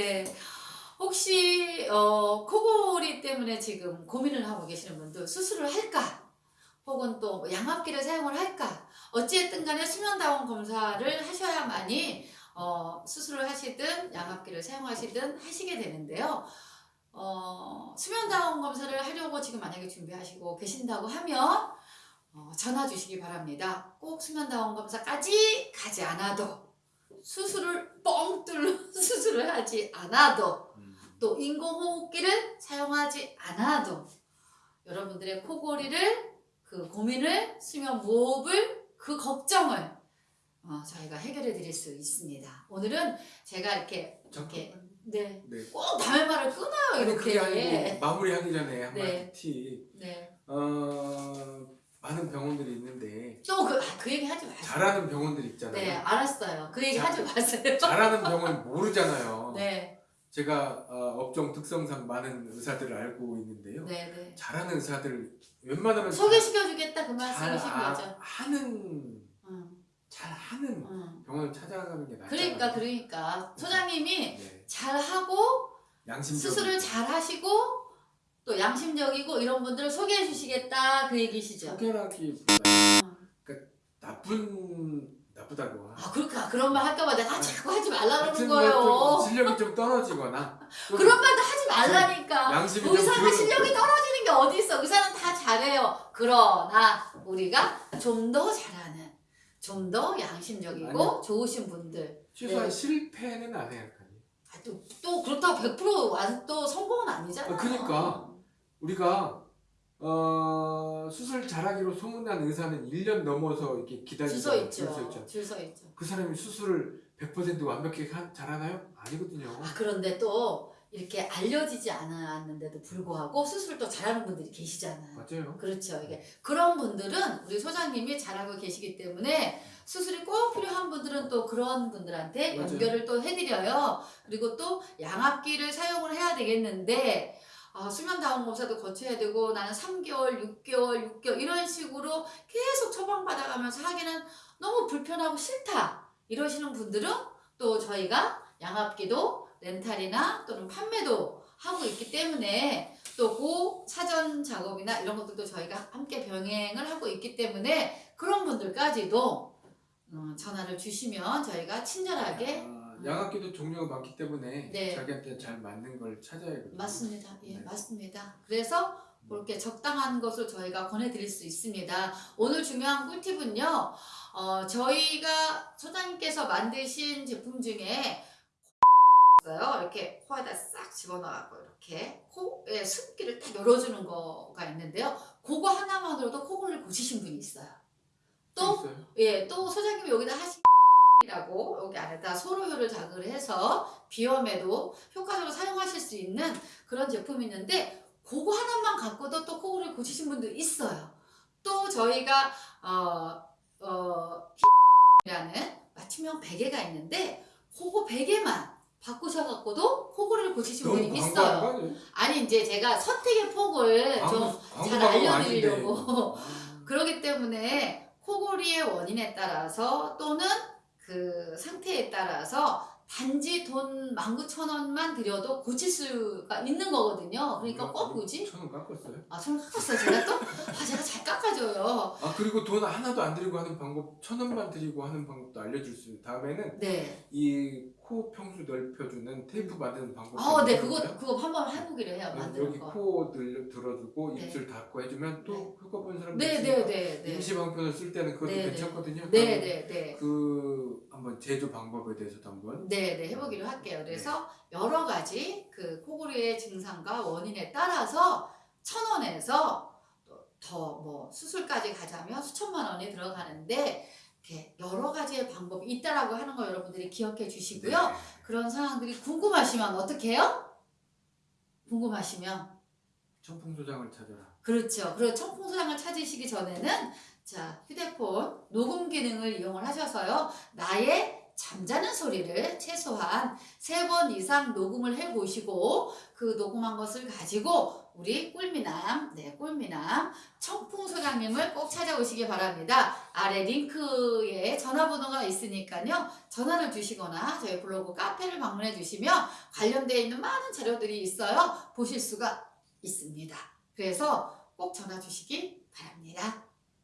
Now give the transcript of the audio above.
네. 혹시 어, 코골이 때문에 지금 고민을 하고 계시는 분들 수술을 할까? 혹은 또뭐 양압기를 사용을 할까? 어찌됐든 간에 수면다원 검사를 하셔야만이 어, 수술을 하시든 양압기를 사용하시든 하시게 되는데요. 어, 수면다원 검사를 하려고 지금 만약에 준비하시고 계신다고 하면 어, 전화 주시기 바랍니다. 꼭 수면다원 검사까지 가지 않아도 수술을 뻥 뚫는 수술을 하지 않아도 음. 또 인공호흡기를 사용하지 않아도 여러분들의 코골이를 그 고민을 수면 무호흡을 그 걱정을 어, 저희가 해결해 드릴 수 있습니다. 오늘은 제가 이렇게 이렇게. 네. 네. 꼭 남의 말을 끊어요 아니 이렇게. 아니고 마무리하기 전에 한마디 네. 티. 네. 어 많은 병원들이 있는데 또그 아, 그 얘기 하지 마세요. 잘하는 병원들 있잖아요. 네, 알았어요. 그 얘기 자- 하지 마세요. 잘하는 병원 모르잖아요. 네, 제가 어, 업종 특성상 많은 의사들을 알고 있는데요. 네, 네. 잘하는 의사들 웬만하면 소개시켜주겠다 그잘 말씀이신 아- 거죠. 하는 응, 잘 하는 응. 병원을 찾아가는 게 낫잖아요. 그러니까 그러니까 소장님이 네. 잘하고 양심적 수술을 잘 하시고 또 양심적이고 이런 분들을 소개해 주시겠다 그 얘기시죠. 소개라기보다 응. 나쁜 나쁘다고. 아 그렇게 그런 말 할까봐 내가 아니, 자꾸 하지 말라 하여튼 그러는 뭐 거예요. 좀 실력이 좀 떨어지거나 좀 그런 말도 하지 말라니까. 양심이 좀 의사가 그- 실력이 떨어지는 게 어디 있어? 의사는 다 잘해요. 그러나 우리가 좀 더 잘하는, 좀 더 양심적이고 아니. 좋으신 분들. 최소한 네. 실패는 안 해야 할까요? 아, 또, 또 그렇다고 100% 완- 또 성공은 아니잖아. 아, 그러니까. 우리가 어, 수술 잘하기로 소문난 의사는 1년 넘어서 이렇게 기다리고 줄서 있죠. 줄서 있죠. 그 사람이 수술을 100% 완벽하게 한- 잘하나요? 아니거든요. 아, 그런데 또 이렇게 알려지지 않았는데도 불구하고 수술을 또 잘하는 분들이 계시잖아요. 맞아요. 그렇죠. 이게 그런 분들은 우리 소장님이 잘하고 계시기 때문에 수술이 꼭 필요한 분들은 또 그런 분들한테 맞아요. 연결을 또 해드려요. 그리고 또 양압기를 사용을 해야 되겠는데 아, 수면 다운 검사도 거쳐야 되고 나는 3개월, 6개월, 6개월 이런 식으로 계속 처방받아가면서 하기는 너무 불편하고 싫다 이러시는 분들은 또 저희가 양압기도 렌탈이나 또는 판매도 하고 있기 때문에 또그 사전 작업이나 이런 것들도 저희가 함께 병행을 하고 있기 때문에 그런 분들까지도 음, 전화를 주시면 저희가 친절하게 아, 양압기도 종류가 많기 때문에 네. 자기한테 잘 맞는 걸 찾아야거든요. 맞습니다. 예, 네. 맞습니다. 그래서 그렇게 적당한 것을 저희가 권해드릴 수 있습니다. 오늘 중요한 꿀팁은요, 어, 저희가 소장님께서 만드신 제품 중에 있어요. 이렇게 코에다 싹 집어넣고 이렇게 코에 습기를 딱 열어주는 거가 있는데요. 그거 하나만으로도 코골이를 고치신 분이 있어요. 또 있어요? 예, 또 소장님이 여기다 하신 이라고 여기 안에다 소로효를 자극을 해서 비염에도 효과적으로 사용하실 수 있는 그런 제품이 있는데 그거 하나만 갖고도 또 코골이를 고치신 분들 있어요. 또 저희가 어, 어, 라는 맞춤형 베개가 있는데 그거 베개만 바꾸셔갖고도 코골이를 고치신 분이 있어요. 아니 이제 제가 선택의 폭을 좀 잘 알려드리려고. 그렇기 때문에 코골이의 원인에 따라서 또는 그 상태에 따라서 단지 돈 19,000원만 들여도 고칠 수가 있는 거거든요. 그러니까 꼭 굳이 천원 깎았어요? 아, 손을 깎았어요. 제가 또? 아, 제가 잘 깎아줘요. 아 그리고 돈 하나도 안 들이고 하는 방법 천 원만 들이고 하는 방법도 알려줄 수 있어요. 다음에는 네. 이 코 평수 넓혀주는 테이프 만드는 방법. 아, 네, 그거, 그거 한번 해보기로 해요. 여기 만드는 거. 코 들, 들어주고 네. 입술 닫고 해주면 또 네. 효과 본 사람들 네, 네, 네, 네. 임시 방편을 쓸 때는 그것도 네, 네. 괜찮거든요. 네, 네, 네. 그 한번 제조 방법에 대해서도 한번 네, 네, 해보기로 할게요. 그래서 네. 여러 가지 그 코골이의 증상과 원인에 따라서 천 원에서 더 뭐 수술까지 가자면 수천만 원이 들어가는데 이렇게 여러 가지의 방법이 있다라고 하는 거 여러분들이 기억해 주시고요. 네. 그런 상황들이 궁금하시면 어떻게 해요? 궁금하시면 청풍소장을 찾아라. 그렇죠. 그리고 청풍소장을 찾으시기 전에는 자 휴대폰 녹음 기능을 이용을 하셔서요 나의 잠자는 소리를 최소한 세 번 이상 녹음을 해 보시고 그 녹음한 것을 가지고 우리 꿀미남, 네, 꿀미남 청풍 소장님을 꼭 찾아오시기 바랍니다. 아래 링크에 전화번호가 있으니까요. 전화를 주시거나 저희 블로그 카페를 방문해 주시면 관련되어 있는 많은 자료들이 있어요. 보실 수가 있습니다. 그래서 꼭 전화 주시기 바랍니다.